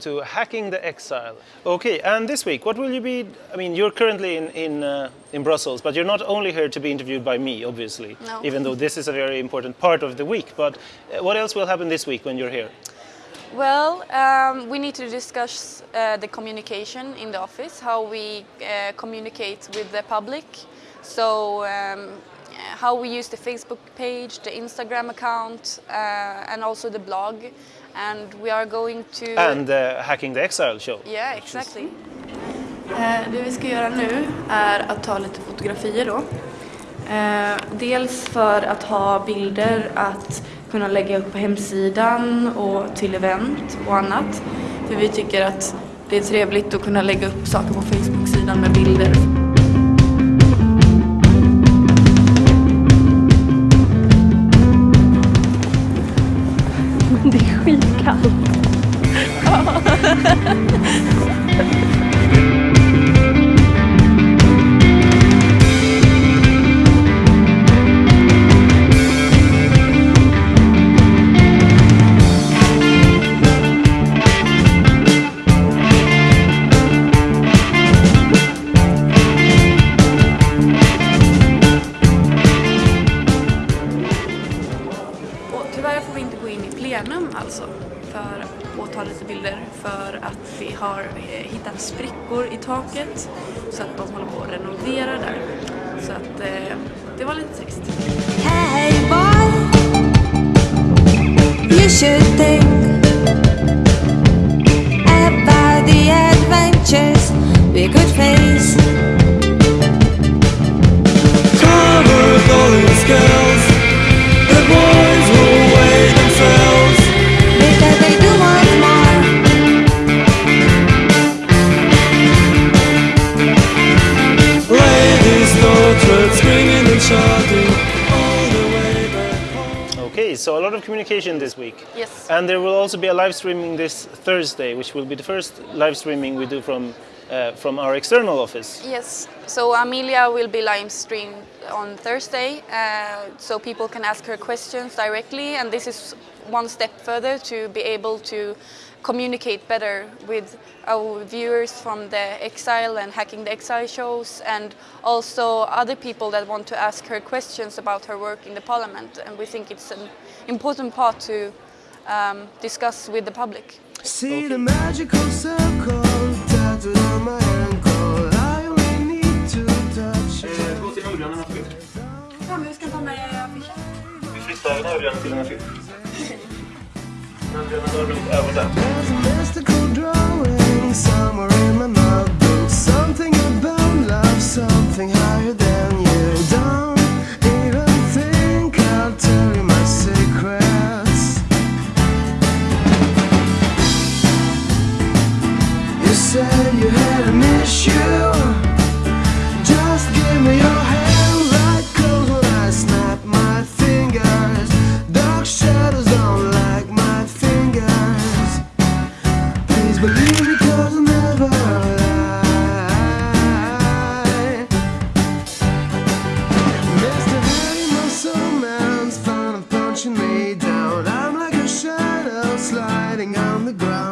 To Hacking the Exile. Okay, and this week, what will you be? I mean, you're currently in in, uh, in Brussels, but you're not only here to be interviewed by me, obviously. No. Even though this is a very important part of the week. But uh, what else will happen this week when you're here? Well, um, we need to discuss uh, the communication in the office, how we uh, communicate with the public. So, um, how we use the Facebook page, the Instagram account, uh, and also the blog. And we are going to. And the Hacking the Exile show. Yeah, exactly. Eh, Det vi ska göra nu är att ta lite fotografier då. Eh, Dels för att ha bilder att kunna lägga upp på hemsidan och till event och annat. För vi tycker att det är trevligt att kunna lägga upp saker på Facebook-sidan med bilder. Gå plenum alltså för att ta lite bilder för att vi har eh, hittat sprickor i taket så att de håller på att renovera där. Så att eh, det var lite trist. Hey boy, so a lot of communication this week. Yes. And there will also be a live streaming this Thursday, which will be the first live streaming we do from uh, from our external office. Yes, so Amelia will be live streamed on Thursday, uh, so people can ask her questions directly, and this is one step further to be able to communicate better with our viewers from the Exile and Hacking the Exile shows, and also other people that want to ask her questions about her work in the Parliament, and we think it's an important part to um, discuss with the public. See the magical circle Örjan har runt över där. There's ground